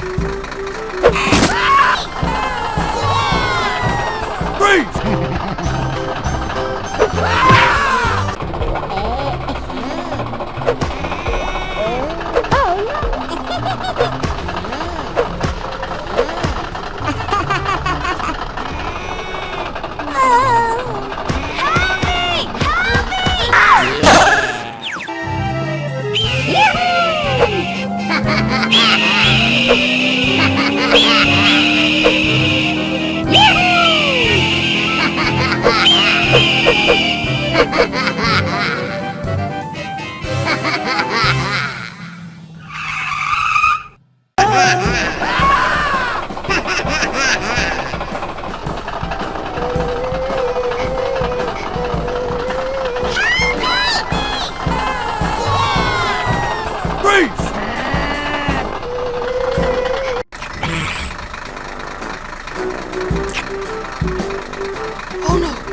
Ha! Oh no!